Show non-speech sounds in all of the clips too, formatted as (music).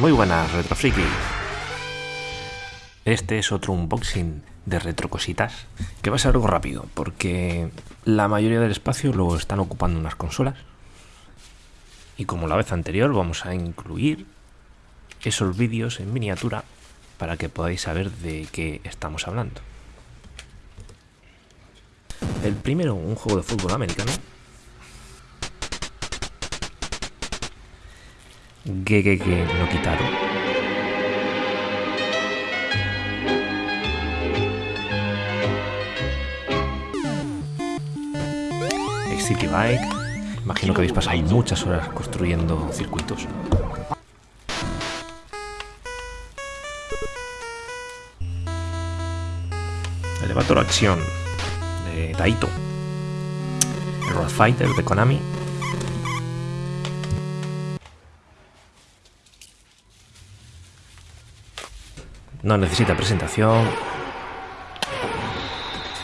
Muy buenas, Retrofriki. Este es otro unboxing de retrocositas que va a ser algo rápido porque la mayoría del espacio lo están ocupando unas consolas. Y como la vez anterior vamos a incluir esos vídeos en miniatura para que podáis saber de qué estamos hablando. El primero, un juego de fútbol americano. Que, que, que lo quitaron. City Bike. Imagino que habéis pasado muchas horas construyendo circuitos. Elevator Acción de Taito. El Road Fighter de Konami. No necesita presentación.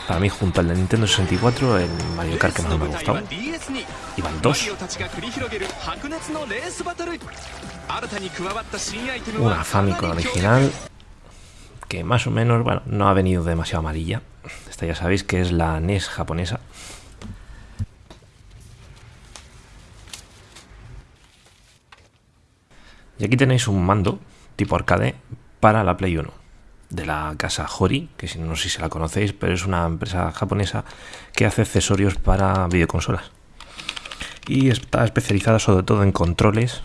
Para mí, junto al de Nintendo 64, el Mario Kart que más me ha gustado. Y van dos. Una Famicom original que más o menos, bueno, no ha venido demasiado amarilla. Esta ya sabéis que es la NES japonesa. Y aquí tenéis un mando tipo arcade para la Play 1 de la casa Hori, que no sé si se la conocéis, pero es una empresa japonesa que hace accesorios para videoconsolas. Y está especializada sobre todo en controles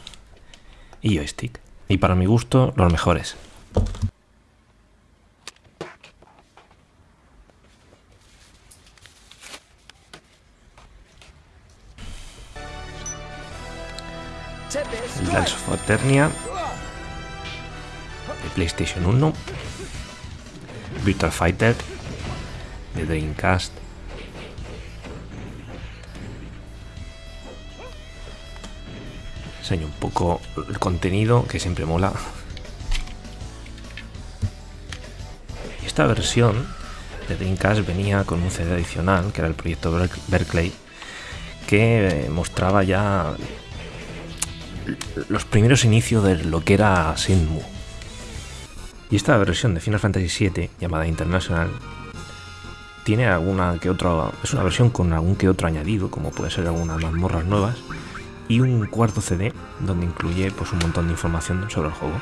y joystick. Y para mi gusto, los mejores. La Eternia de PlayStation 1 Virtual Fighter de Dreamcast. Enseño un poco el contenido que siempre mola. Esta versión de Dreamcast venía con un CD adicional, que era el proyecto Berkeley, que mostraba ya los primeros inicios de lo que era Shenmue y esta versión de Final Fantasy VII, llamada International, tiene alguna que otra. Es una versión con algún que otro añadido, como puede ser algunas mazmorras nuevas, y un cuarto CD donde incluye pues, un montón de información sobre el juego.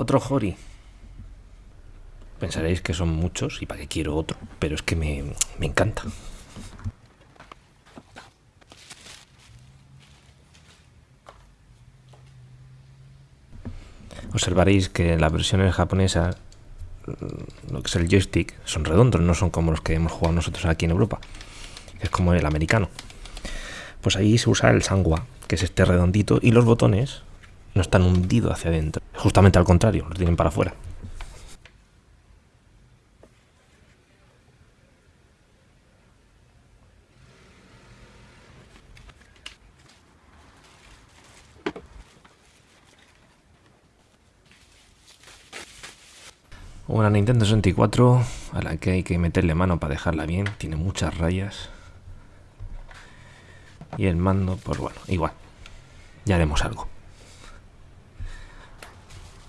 Otro Hori. Pensaréis que son muchos y para qué quiero otro, pero es que me, me encanta. Observaréis que las versiones japonesas, mm, lo que es el joystick, son redondos, no son como los que hemos jugado nosotros aquí en Europa. Es como el americano. Pues ahí se usa el sangua, que es este redondito, y los botones no están hundidos hacia adentro. Justamente al contrario, los tienen para afuera. Una Nintendo 64 a la que hay que meterle mano para dejarla bien, tiene muchas rayas. Y el mando, pues bueno, igual, ya haremos algo.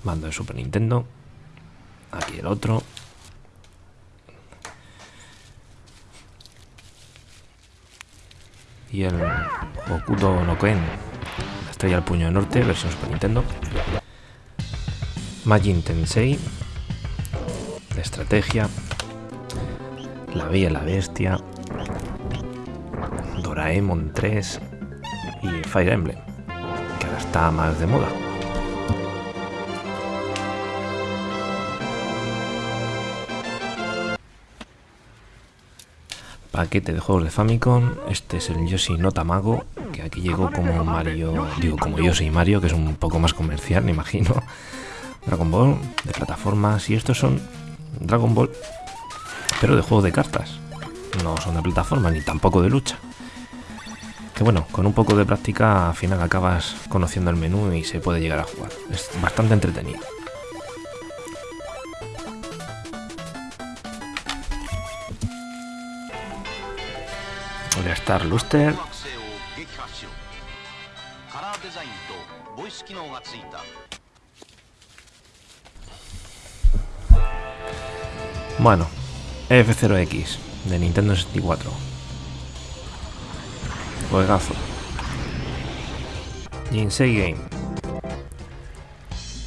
Mando de Super Nintendo. Aquí el otro. Y el Okudo no Ken. Estrella al puño de norte, versión Super Nintendo. Majin Tensei. De estrategia. La Bella la Bestia. Doraemon 3. Y Fire Emblem. Que ahora está más de moda. Paquete de juegos de Famicom. Este es el Yoshi no Tamago, que aquí llegó como Mario, digo como Yoshi y Mario, que es un poco más comercial, (laughs) me imagino. Dragon Ball de plataformas y estos son Dragon Ball, pero de juego de cartas. no son de plataforma ni tampoco de lucha. Que bueno, con un poco de práctica al final acabas conociendo el menú y se puede llegar a jugar. Es bastante entretenido. Voy a estar Luster. Bueno, F0X de Nintendo 64. Juegazo. Jinsei Game.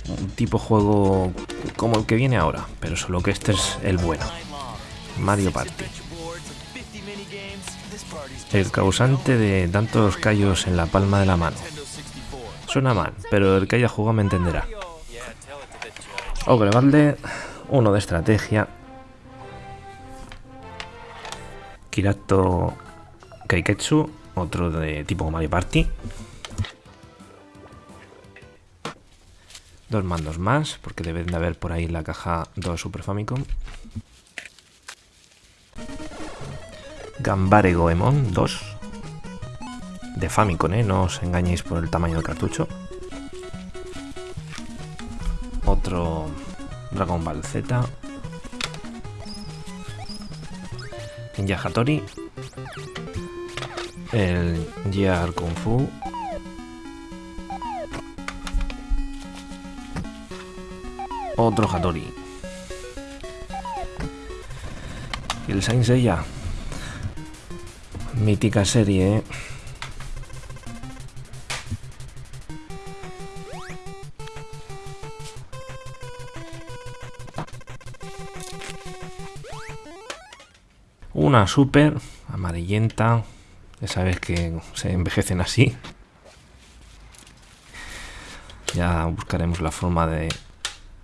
Un tipo juego como el que viene ahora, pero solo que este es el bueno. Mario Party. El causante de tantos callos en la palma de la mano. Suena mal, pero el que haya jugado me entenderá. Ogre uno de estrategia. Kirato Kaiketsu, otro de tipo Mario Party. Dos mandos más, porque deben de haber por ahí la caja 2 Super Famicom. Gambare Goemon 2 de Famicom, ¿eh? no os engañéis por el tamaño del cartucho. Otro Dragon Ball Z. Ninja Hattori. El Gear Kung Fu. Otro Hattori. Y el Saint Seiya Mítica serie, ¿eh? Una super amarillenta. Ya sabes que se envejecen así. Ya buscaremos la forma de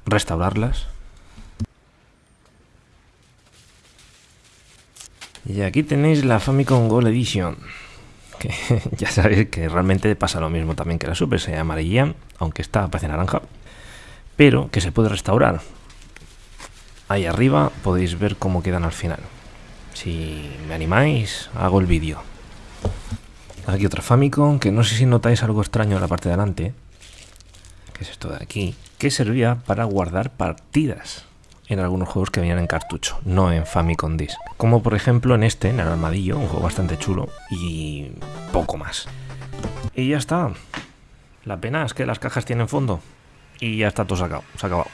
restaurarlas. Y aquí tenéis la Famicom Gold Edition. Que (laughs) ya sabéis que realmente pasa lo mismo también que la Super, se amarilla, aunque está parece naranja. Pero que se puede restaurar. Ahí arriba podéis ver cómo quedan al final. Si me animáis, hago el vídeo. Aquí otra Famicom, que no sé si notáis algo extraño en la parte de delante. Que es esto de aquí. Que servía para guardar partidas en algunos juegos que venían en cartucho, no en Famicom Disc. Como por ejemplo en este, en el armadillo, un juego bastante chulo y poco más. Y ya está. La pena es que las cajas tienen fondo. Y ya está todo sacado, se ha acabado.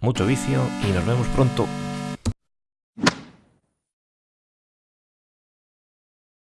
Mucho vicio y nos vemos pronto.